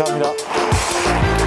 감사합니다.